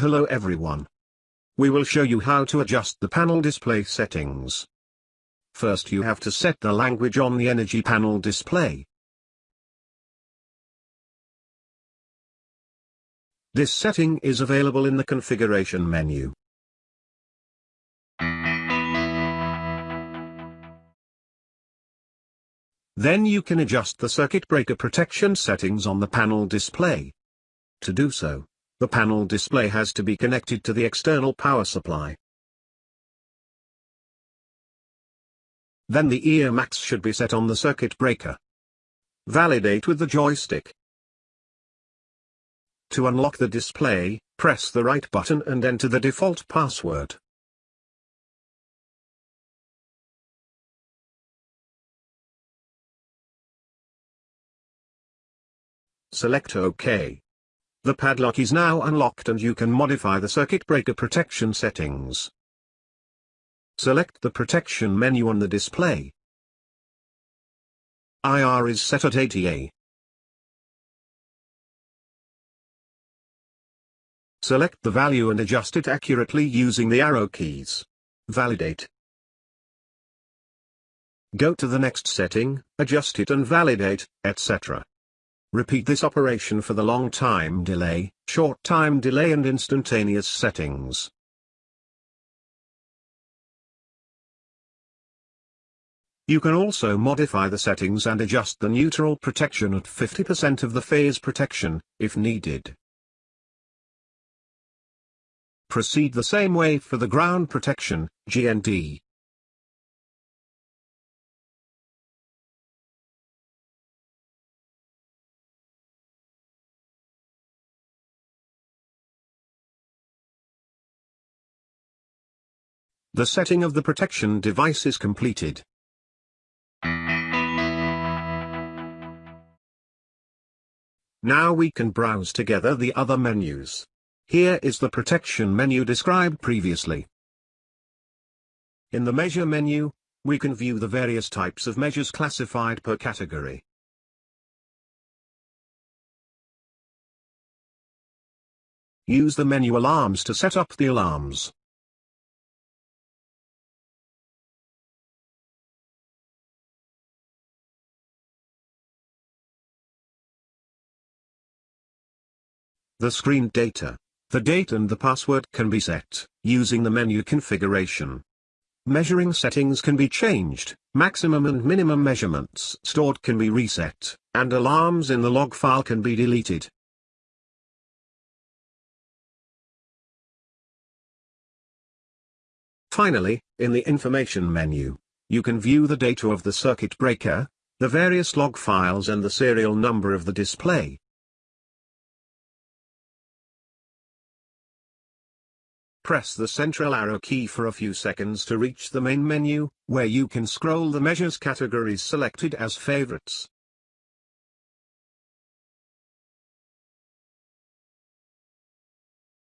Hello everyone. We will show you how to adjust the panel display settings. First you have to set the language on the energy panel display. This setting is available in the configuration menu. Then you can adjust the circuit breaker protection settings on the panel display. To do so, the panel display has to be connected to the external power supply. Then the EA max should be set on the circuit breaker. Validate with the joystick. To unlock the display, press the right button and enter the default password. Select OK. The padlock is now unlocked and you can modify the circuit breaker protection settings. Select the protection menu on the display. IR is set at 80A. Select the value and adjust it accurately using the arrow keys. Validate. Go to the next setting, adjust it and validate, etc. Repeat this operation for the long time delay, short time delay and instantaneous settings. You can also modify the settings and adjust the neutral protection at 50% of the phase protection, if needed. Proceed the same way for the ground protection, GND. The setting of the protection device is completed. Now we can browse together the other menus. Here is the protection menu described previously. In the measure menu, we can view the various types of measures classified per category. Use the menu alarms to set up the alarms. The screen data the date and the password can be set, using the menu configuration. Measuring settings can be changed, maximum and minimum measurements stored can be reset, and alarms in the log file can be deleted. Finally, in the information menu, you can view the data of the circuit breaker, the various log files and the serial number of the display. Press the central arrow key for a few seconds to reach the main menu, where you can scroll the measures categories selected as favorites.